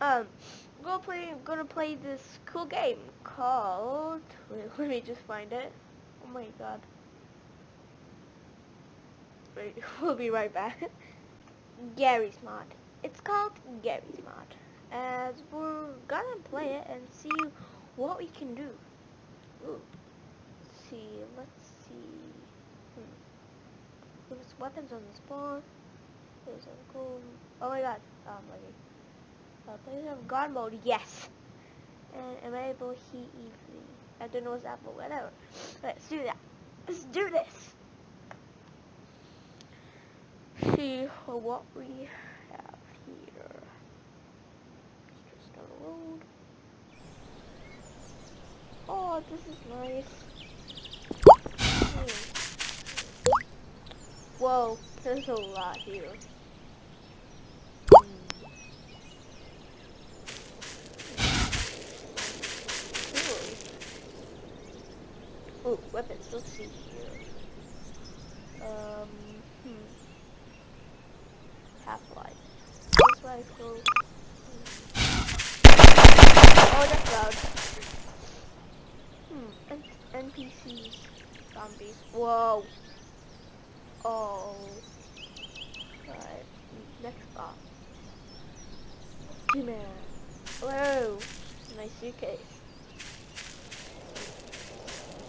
Um, go play. Gonna play this cool game called. Wait, let me just find it. Oh my god. Wait, we'll be right back. Garry's Mod. It's called Garry's Mod. As we're gonna play it and see what we can do. Ooh. Let's see, let's see. Hmm. There's weapons on the spawn. There's a cool. Oh my god. Oh, I'm lagging. Uh, players have God mode, yes. And enable heat evenly. I don't know what's that, but whatever. Let's do that. Let's do this. See what we have here. Just the road. Oh, this is nice. Hmm. Whoa, there's a lot here. Oh, weapons. Let's see here. Um, hmm. Half-Life. This rifle. Oh, that's loud. Hmm. N NPCs. Zombies. Whoa. Oh. Right. Next spot. G-Man. Whoa. Nice suitcase.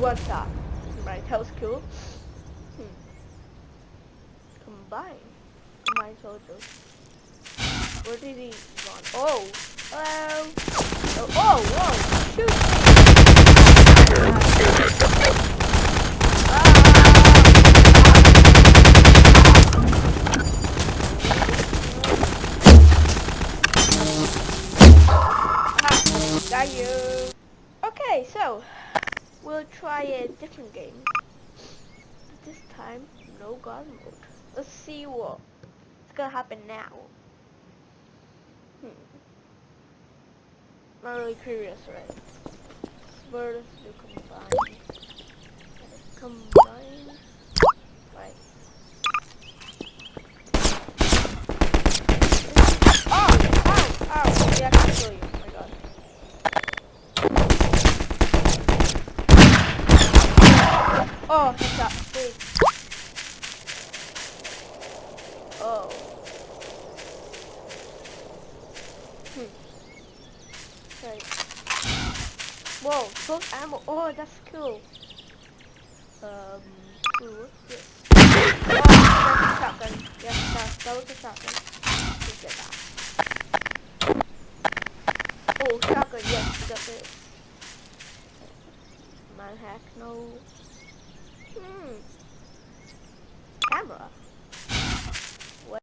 shot. Right, that was cool. Hmm. Combine. Combine soldiers. Where did he run? Oh! Hello! Oh, oh whoa! Shoot! Ah. Got you! Okay, so We'll try a different game. This time, no God mode. Let's see what's gonna happen now. Hmm. Not really curious, right? Does do combine? Combine. Right. Oh! Ow! Ow! Yeah, I can kill you. Oh, headshot. Wait. Oh. Hmm. Right. Whoa, full ammo. Oh, that's cool. Um, what's this? Oh, that's a shotgun. Yes, that, was a shotgun. Let's get that. Oh, shotgun, yes, got this. Manhack, no. Hmm. Camera. What?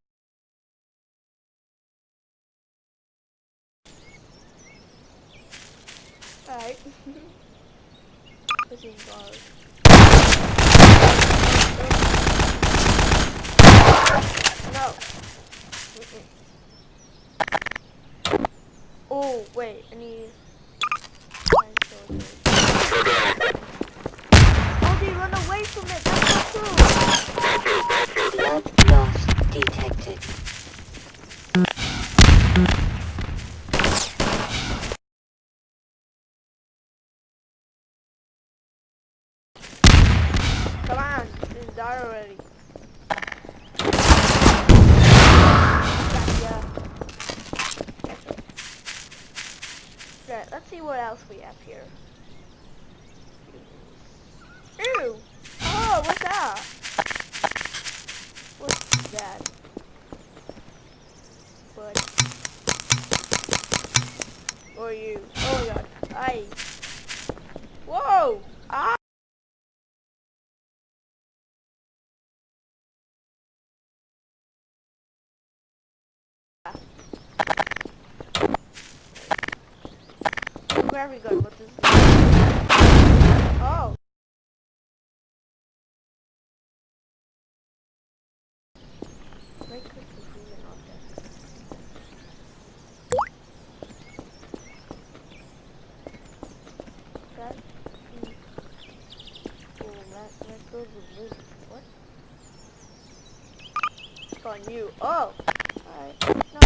Alright. No. Mm -mm. Oh, wait, I need... run away from it. That's not true. Blood loss detected. Come on, just die already. Right, let's see what else we have here. Ew! Oh, what's that? What's that? What? Are you? Oh my god. I. Whoa! Ah! gravity gun. What does this? Oh. Right click to That. mm. Oh, with Liz. What? It's on you. Oh. Alright. No.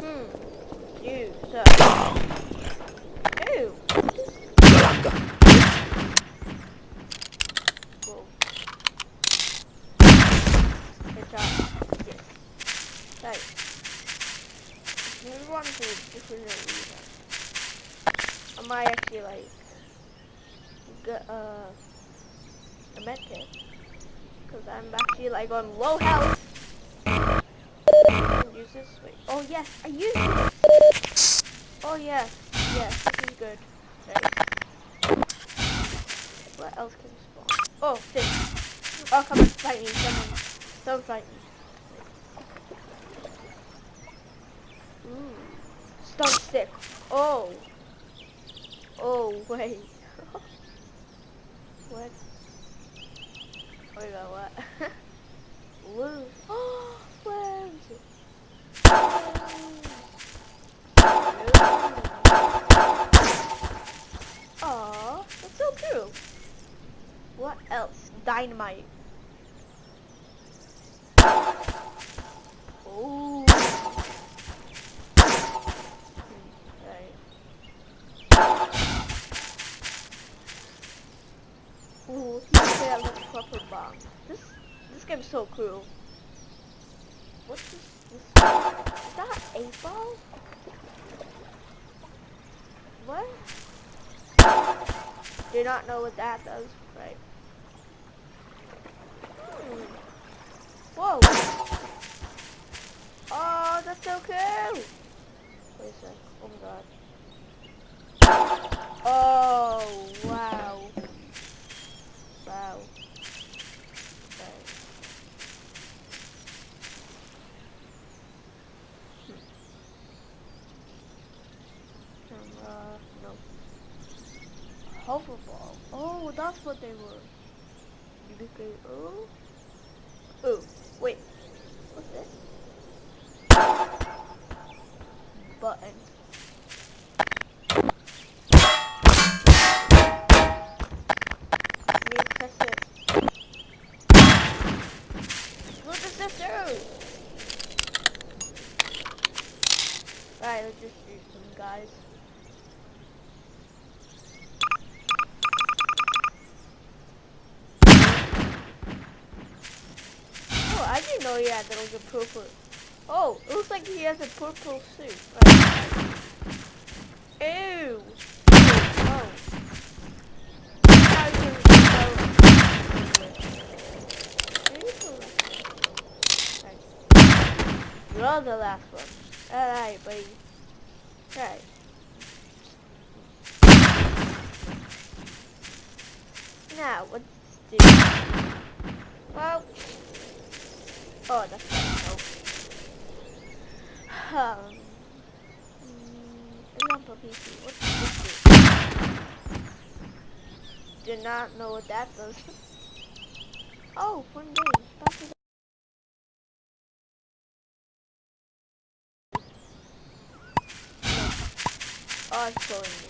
Hmm. You, sir. Ew. Whoa. Job. Yes. Right. Move on to different arena. I might actually like get uh, a medkit. Cause I'm actually like on low health. Use this. Wait. Oh yes, I use this. Oh yes, yes, this is good. Right. What else can spawn? Oh, fish. Oh, come and fight me, someone. Someone fight me. Mm. Ooh. Stun stick. Oh. Oh, wait. what? Wait, about what? Blue. Oh, where is it? Aw, that's so cute. What else? Dynamite. Ooh. This this game's so cool. What's this? this is that eight ball? What? Do not know what that does. Right. Hmm. Whoa. Oh, that's so cool. Wait a sec. Oh my god. Oh, wow. Wow. Okay. Hmm. Uh, no. Hoverball. Oh, that's what they were. Could oh. Oh, wait. What's this? Button. Alright, let's just shoot some guys. Oh, yeah, that was a purple. Oh, it looks like he has a purple suit. Right. Ew. Oh. You're the last one. Alright, buddy. Alright. Now, what's this? Well, oh, that's. No. Um, mm, example PC. What's this? Do not know what that does. Oh, fun game. Back to the Oh, it's killing me.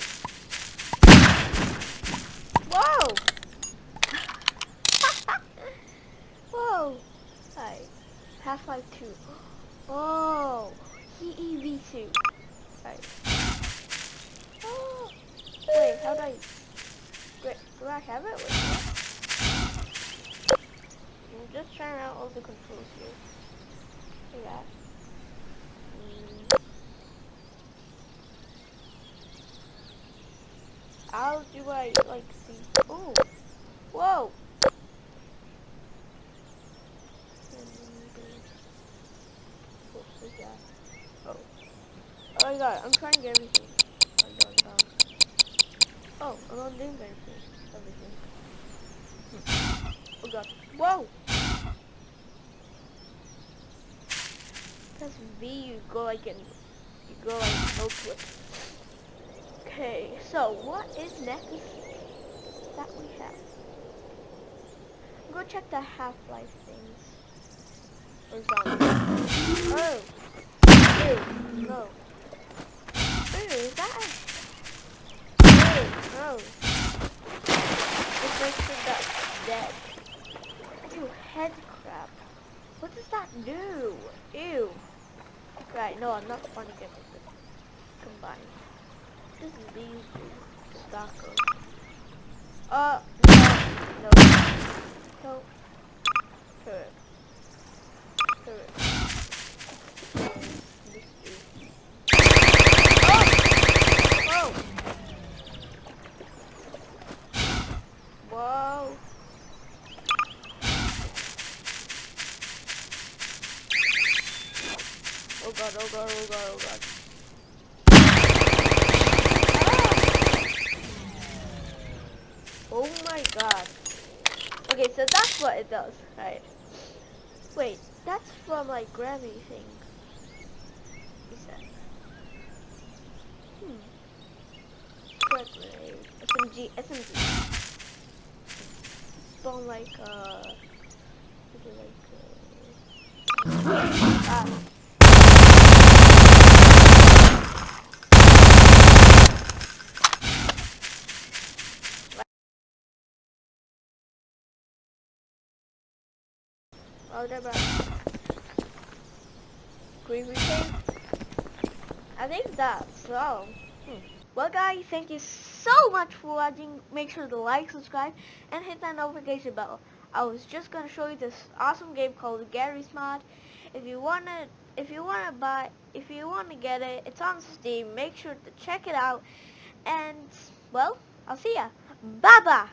Whoa! Whoa! Hi. Half-Life 2. Oh! EEV2. Right. Oh! Wait, how do I... Wait, do I have it? Wait. I'm just trying out all the controls here. Like that. How do I like see? Oh, whoa! What is that? Oh, oh my god! I'm trying to get everything. I'm going down. Oh, everything. Oh god! Whoa! Press V, you go like in You go like oh, no clip. Okay, so what is next that we have? Go check the Half-Life things. Or zombies. Oh. Ew, no. Ew, is that a... Ew, no. This makes sure that's dead. Ew, head crab. What does that do? Ew. Right, no, I'm not fun to get this combined. This is these two. Stalkers. Uh, no, no. No. Oh god, oh god, oh god, oh god. Ah! Oh my god. Okay, so that's what it does, right? Wait, that's from like Grammy thing. Is that? Hmm. Grenade. SMG, SMG. From like, uh, like, uh, ah. Back. Green retain? I think that's so. Hmm. Well guys, thank you so much for watching. Make sure to like, subscribe, and hit that notification bell. I was just gonna show you this awesome game called Garry's Mod. If you wanna if you wanna buy if you wanna get it, it's on Steam. Make sure to check it out. And well, I'll see ya. Bye bye.